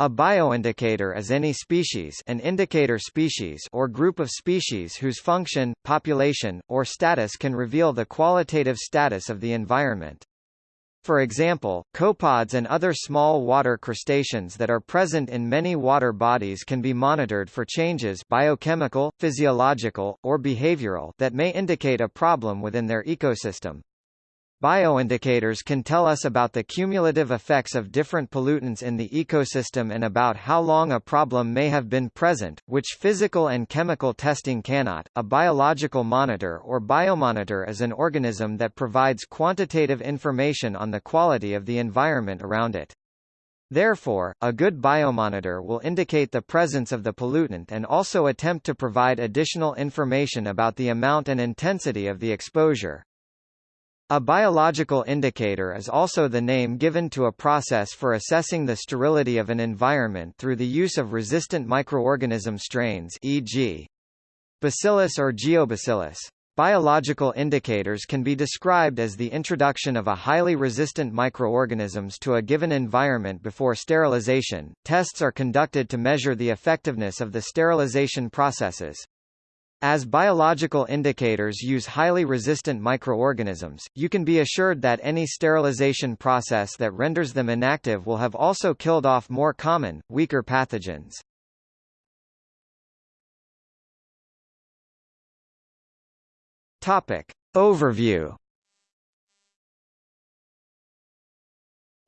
A bioindicator is any species an indicator species or group of species whose function, population, or status can reveal the qualitative status of the environment. For example, copepods and other small water crustaceans that are present in many water bodies can be monitored for changes biochemical, physiological, or behavioral that may indicate a problem within their ecosystem. Bioindicators can tell us about the cumulative effects of different pollutants in the ecosystem and about how long a problem may have been present, which physical and chemical testing cannot. A biological monitor or biomonitor is an organism that provides quantitative information on the quality of the environment around it. Therefore, a good biomonitor will indicate the presence of the pollutant and also attempt to provide additional information about the amount and intensity of the exposure. A biological indicator is also the name given to a process for assessing the sterility of an environment through the use of resistant microorganism strains e.g. Bacillus or Geobacillus. Biological indicators can be described as the introduction of a highly resistant microorganisms to a given environment before sterilization. Tests are conducted to measure the effectiveness of the sterilization processes. As biological indicators use highly resistant microorganisms, you can be assured that any sterilization process that renders them inactive will have also killed off more common, weaker pathogens. Topic. Overview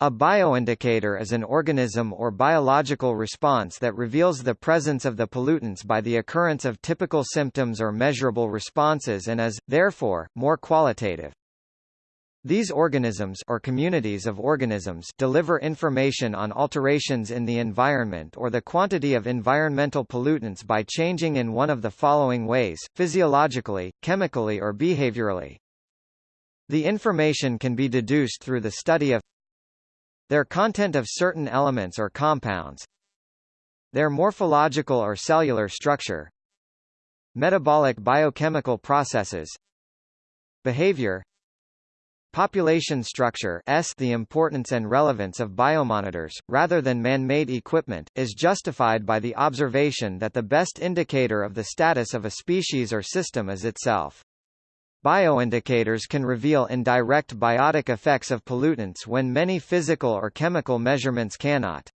A bioindicator is an organism or biological response that reveals the presence of the pollutants by the occurrence of typical symptoms or measurable responses and is, therefore, more qualitative. These organisms or communities of organisms deliver information on alterations in the environment or the quantity of environmental pollutants by changing in one of the following ways, physiologically, chemically or behaviorally. The information can be deduced through the study of their content of certain elements or compounds. Their morphological or cellular structure. Metabolic biochemical processes. Behavior. Population structure S The importance and relevance of biomonitors, rather than man-made equipment, is justified by the observation that the best indicator of the status of a species or system is itself. Bioindicators can reveal indirect biotic effects of pollutants when many physical or chemical measurements cannot.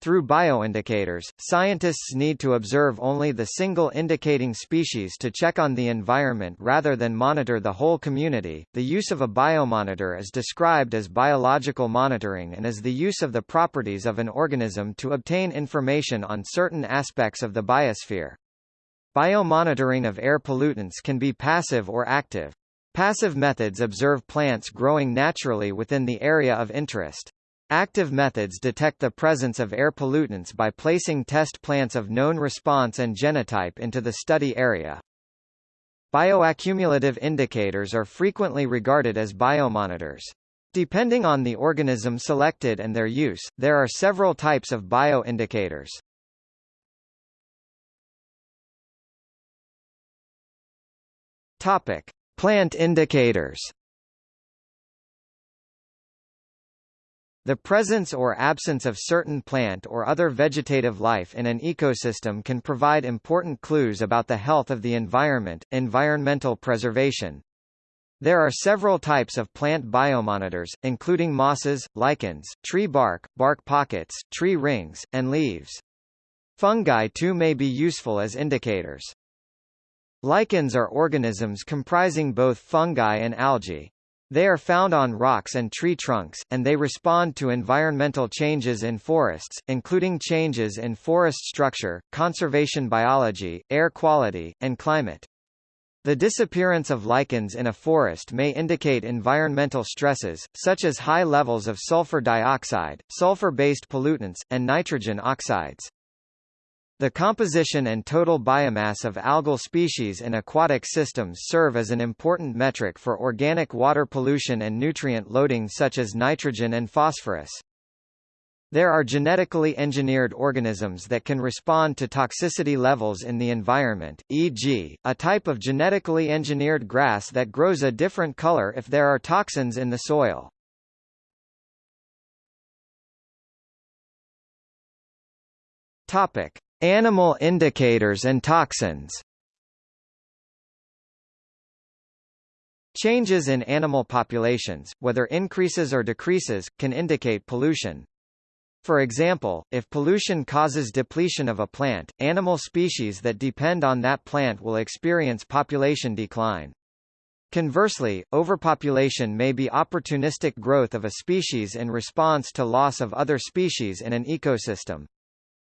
Through bioindicators, scientists need to observe only the single indicating species to check on the environment rather than monitor the whole community. The use of a biomonitor is described as biological monitoring and is the use of the properties of an organism to obtain information on certain aspects of the biosphere. Biomonitoring of air pollutants can be passive or active. Passive methods observe plants growing naturally within the area of interest. Active methods detect the presence of air pollutants by placing test plants of known response and genotype into the study area. Bioaccumulative indicators are frequently regarded as biomonitors. Depending on the organism selected and their use, there are several types of bioindicators. Topic: Plant indicators. The presence or absence of certain plant or other vegetative life in an ecosystem can provide important clues about the health of the environment, environmental preservation. There are several types of plant biomonitors, including mosses, lichens, tree bark, bark pockets, tree rings, and leaves. Fungi too may be useful as indicators. Lichens are organisms comprising both fungi and algae. They are found on rocks and tree trunks, and they respond to environmental changes in forests, including changes in forest structure, conservation biology, air quality, and climate. The disappearance of lichens in a forest may indicate environmental stresses, such as high levels of sulfur dioxide, sulfur-based pollutants, and nitrogen oxides. The composition and total biomass of algal species in aquatic systems serve as an important metric for organic water pollution and nutrient loading such as nitrogen and phosphorus. There are genetically engineered organisms that can respond to toxicity levels in the environment, e.g., a type of genetically engineered grass that grows a different color if there are toxins in the soil. Topic: Animal indicators and toxins. Changes in animal populations, whether increases or decreases, can indicate pollution. For example, if pollution causes depletion of a plant, animal species that depend on that plant will experience population decline. Conversely, overpopulation may be opportunistic growth of a species in response to loss of other species in an ecosystem.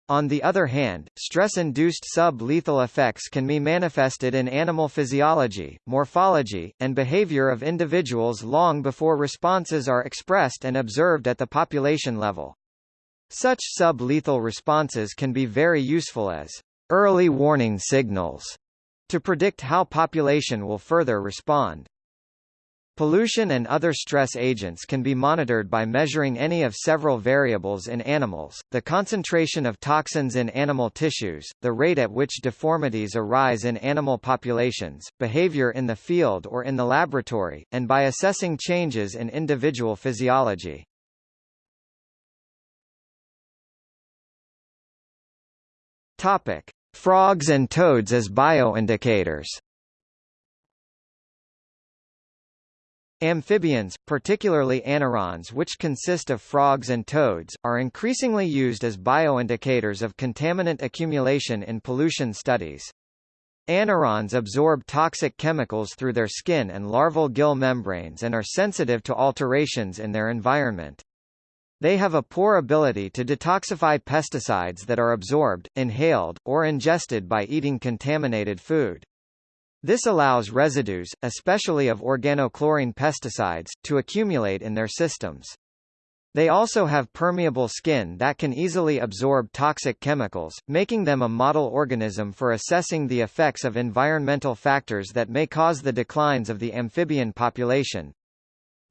On the other hand, stress-induced sub-lethal effects can be manifested in animal physiology, morphology, and behavior of individuals long before responses are expressed and observed at the population level. Such sub-lethal responses can be very useful as early warning signals to predict how population will further respond. Pollution and other stress agents can be monitored by measuring any of several variables in animals, the concentration of toxins in animal tissues, the rate at which deformities arise in animal populations, behavior in the field or in the laboratory, and by assessing changes in individual physiology. Topic: Frogs and toads as bioindicators. Amphibians, particularly anurans which consist of frogs and toads, are increasingly used as bioindicators of contaminant accumulation in pollution studies. Anurans absorb toxic chemicals through their skin and larval gill membranes and are sensitive to alterations in their environment. They have a poor ability to detoxify pesticides that are absorbed, inhaled, or ingested by eating contaminated food. This allows residues, especially of organochlorine pesticides, to accumulate in their systems. They also have permeable skin that can easily absorb toxic chemicals, making them a model organism for assessing the effects of environmental factors that may cause the declines of the amphibian population.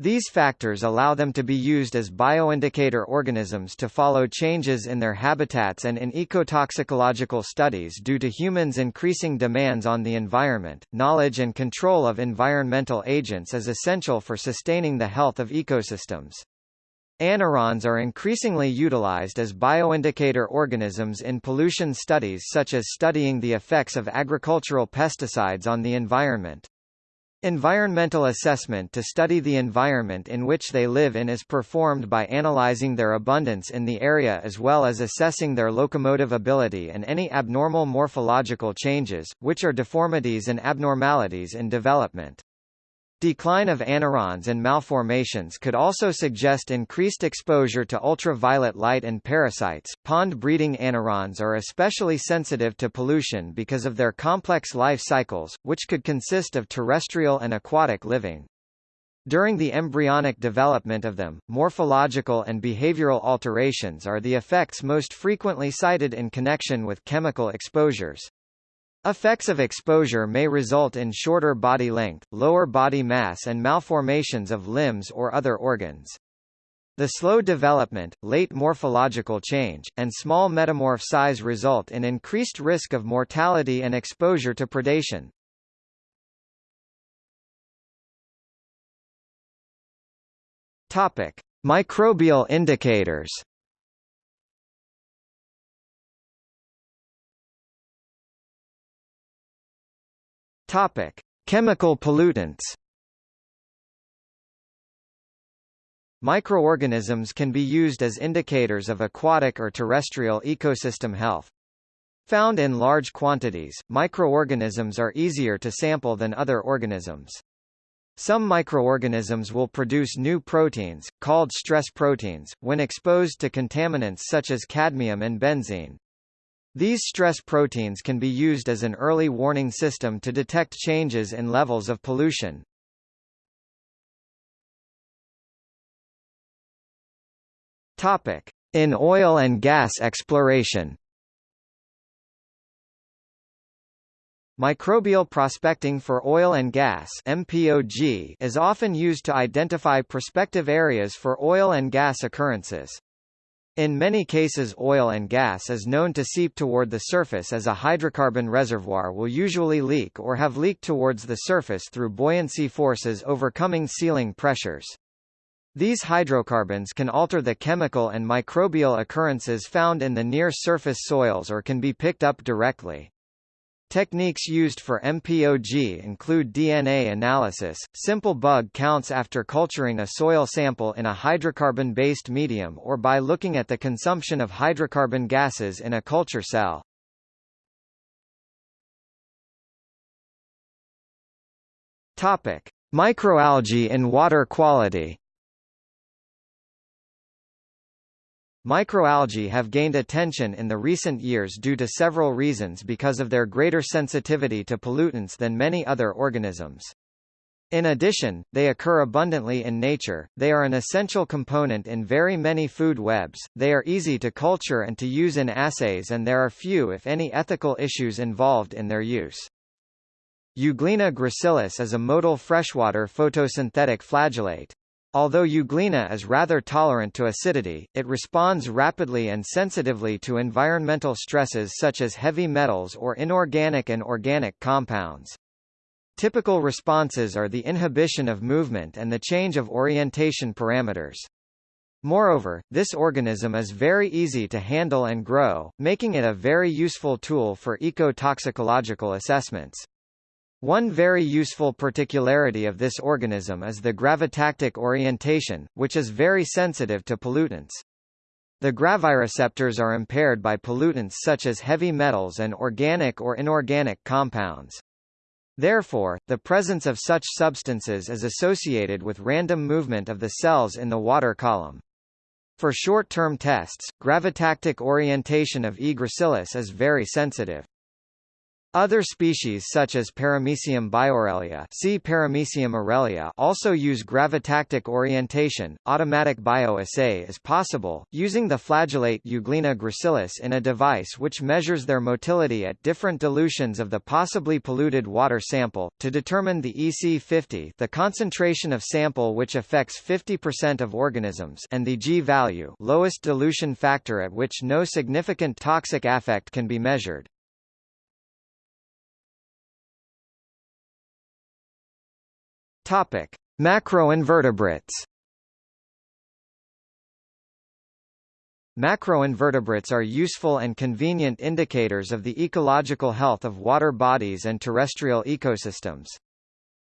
These factors allow them to be used as bioindicator organisms to follow changes in their habitats and in ecotoxicological studies due to humans' increasing demands on the environment. Knowledge and control of environmental agents is essential for sustaining the health of ecosystems. Anurans are increasingly utilized as bioindicator organisms in pollution studies such as studying the effects of agricultural pesticides on the environment. Environmental assessment to study the environment in which they live in is performed by analyzing their abundance in the area as well as assessing their locomotive ability and any abnormal morphological changes, which are deformities and abnormalities in development. Decline of anurans and malformations could also suggest increased exposure to ultraviolet light and parasites. Pond breeding anurans are especially sensitive to pollution because of their complex life cycles, which could consist of terrestrial and aquatic living. During the embryonic development of them, morphological and behavioral alterations are the effects most frequently cited in connection with chemical exposures. Effects of exposure may result in shorter body length, lower body mass and malformations of limbs or other organs. The slow development, late morphological change, and small metamorph size result in increased risk of mortality and exposure to predation. Topic: Microbial indicators. Topic: Chemical pollutants. Microorganisms can be used as indicators of aquatic or terrestrial ecosystem health. Found in large quantities, microorganisms are easier to sample than other organisms. Some microorganisms will produce new proteins, called stress proteins, when exposed to contaminants such as cadmium and benzene. These stress proteins can be used as an early warning system to detect changes in levels of pollution. Topic: In oil and gas exploration. Microbial prospecting for oil and gas MPOG is often used to identify prospective areas for oil and gas occurrences. In many cases oil and gas is known to seep toward the surface as a hydrocarbon reservoir will usually leak or have leaked towards the surface through buoyancy forces overcoming sealing pressures. These hydrocarbons can alter the chemical and microbial occurrences found in the near-surface soils or can be picked up directly. Techniques used for MPOG include DNA analysis, simple bug counts after culturing a soil sample in a hydrocarbon-based medium or by looking at the consumption of hydrocarbon gases in a culture cell. Topic: Microalgae in water quality. Microalgae have gained attention in the recent years due to several reasons because of their greater sensitivity to pollutants than many other organisms. In addition, they occur abundantly in nature, they are an essential component in very many food webs, they are easy to culture and to use in assays and there are few if any ethical issues involved in their use. Euglena gracilis is a motile freshwater photosynthetic flagellate. Although Euglena is rather tolerant to acidity, it responds rapidly and sensitively to environmental stresses such as heavy metals or inorganic and organic compounds. Typical responses are the inhibition of movement and the change of orientation parameters. Moreover, this organism is very easy to handle and grow, making it a very useful tool for ecotoxicological assessments. One very useful particularity of this organism is the gravitactic orientation, which is very sensitive to pollutants. The gravireceptors are impaired by pollutants such as heavy metals and organic or inorganic compounds. Therefore, the presence of such substances is associated with random movement of the cells in the water column. For short-term tests, gravitactic orientation of E. gracilis is very sensitive. Other species such as Paramecium biaurelia, see Paramecium aurelia also use gravitactic orientation. Automatic bioassay is possible, using the flagellate Euglena gracilis in a device which measures their motility at different dilutions of the possibly polluted water sample, to determine the EC50 the concentration of sample which affects 50% of organisms and the G-value lowest dilution factor at which no significant toxic affect can be measured. Topic: Macroinvertebrates. Macroinvertebrates are useful and convenient indicators of the ecological health of water bodies and terrestrial ecosystems.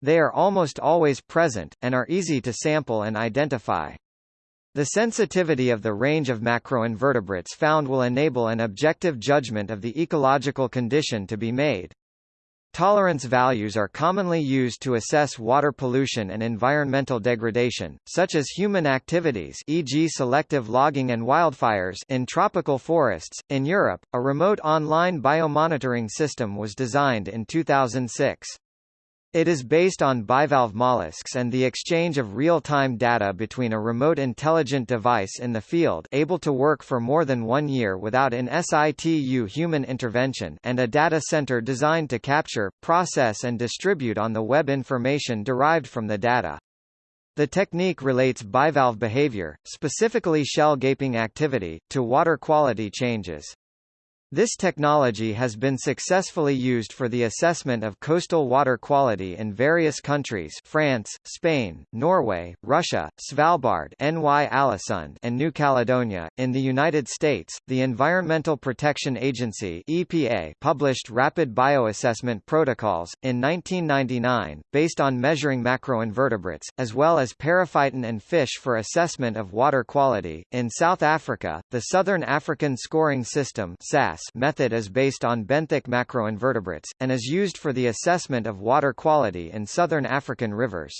They are almost always present, and are easy to sample and identify. The sensitivity of the range of macroinvertebrates found will enable an objective judgment of the ecological condition to be made. Tolerance values are commonly used to assess water pollution and environmental degradation, such as human activities e.g. selective logging and wildfires in tropical forests. In Europe, a remote online biomonitoring system was designed in 2006. It is based on bivalve mollusks and the exchange of real-time data between a remote intelligent device in the field able to work for more than one year without in situ human intervention and a data center designed to capture, process and distribute on the web information derived from the data. The technique relates bivalve behavior, specifically shell gaping activity, to water quality changes. This technology has been successfully used for the assessment of coastal water quality in various countries France, Spain, Norway, Russia, Svalbard NY and New Caledonia. In the United States, the Environmental Protection Agency EPA published rapid bioassessment protocols, in 1999, based on measuring macroinvertebrates, as well as periphyton and fish for assessment of water quality. In South Africa, the Southern African Scoring System SASS method is based on benthic macroinvertebrates, and is used for the assessment of water quality in southern African rivers.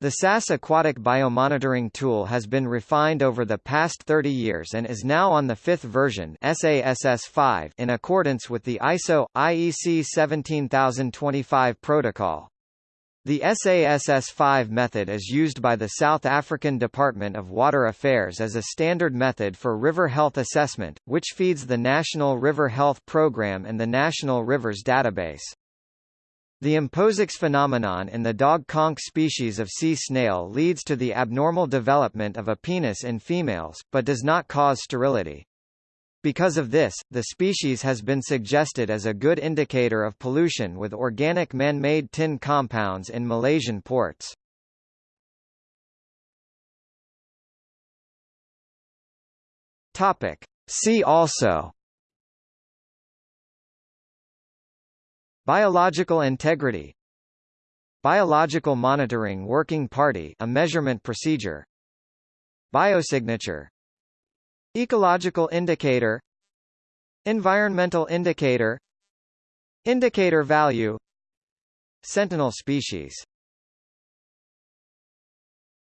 The SASS aquatic biomonitoring tool has been refined over the past 30 years and is now on the fifth version SASS5 in accordance with the ISO IEC 17025 protocol. The SASS5 method is used by the South African Department of Water Affairs as a standard method for river health assessment, which feeds the National River Health Programme and the National Rivers Database. The imposex phenomenon in the dog conch species of sea snail leads to the abnormal development of a penis in females, but does not cause sterility. Because of this, the species has been suggested as a good indicator of pollution with organic man-made tin compounds in Malaysian ports. Topic. See also Biological integrity Biological monitoring working party a measurement procedure Biosignature Ecological indicator Environmental indicator Indicator value Sentinel species.